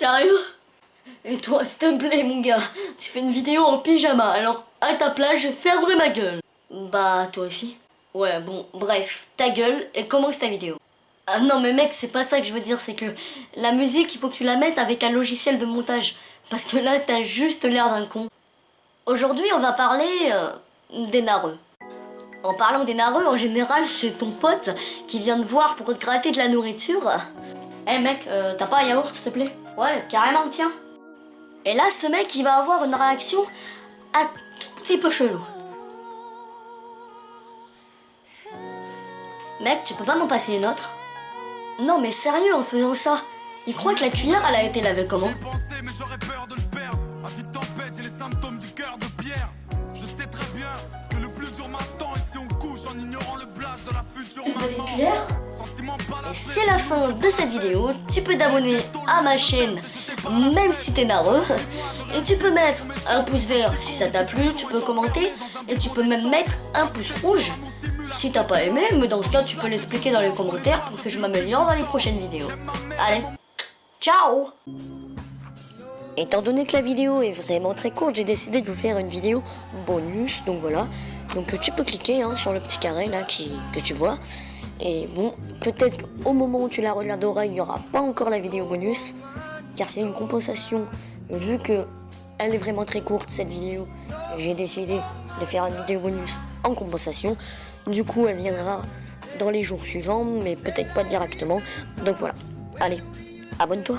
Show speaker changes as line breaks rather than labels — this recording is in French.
sérieux Et toi, s'il te plaît, mon gars, tu fais une vidéo en pyjama, alors à ta place, je fermerai ma gueule. Bah, toi aussi. Ouais, bon, bref, ta gueule et commence ta vidéo. Ah non, mais mec, c'est pas ça que je veux dire, c'est que la musique, il faut que tu la mettes avec un logiciel de montage. Parce que là, t'as juste l'air d'un con. Aujourd'hui, on va parler euh, des nareux. En parlant des nareux, en général, c'est ton pote qui vient te voir pour te gratter de la nourriture. Eh mec, euh, t'as pas un yaourt, s'il te plaît? Ouais, carrément, tiens. Et là, ce mec, il va avoir une réaction un tout petit peu chelou. Mec, tu peux pas m'en passer une autre? Non mais sérieux en faisant ça Il croit que la cuillère elle a été lavée comment? Une petite cuillère? C'est la fin de cette vidéo, tu peux t'abonner à ma chaîne même si t'es narreux et tu peux mettre un pouce vert si ça t'a plu, tu peux commenter et tu peux même mettre un pouce rouge si t'as pas aimé, mais dans ce cas tu peux l'expliquer dans les commentaires pour que je m'améliore dans les prochaines vidéos. Allez, ciao Étant donné que la vidéo est vraiment très courte, j'ai décidé de vous faire une vidéo bonus, donc voilà. Donc tu peux cliquer hein, sur le petit carré là que tu vois. Et bon, peut-être qu'au moment où tu la regarderas, il n'y aura pas encore la vidéo bonus, car c'est une compensation, vu que elle est vraiment très courte cette vidéo. J'ai décidé de faire une vidéo bonus en compensation. Du coup, elle viendra dans les jours suivants, mais peut-être pas directement. Donc voilà. Allez, abonne-toi.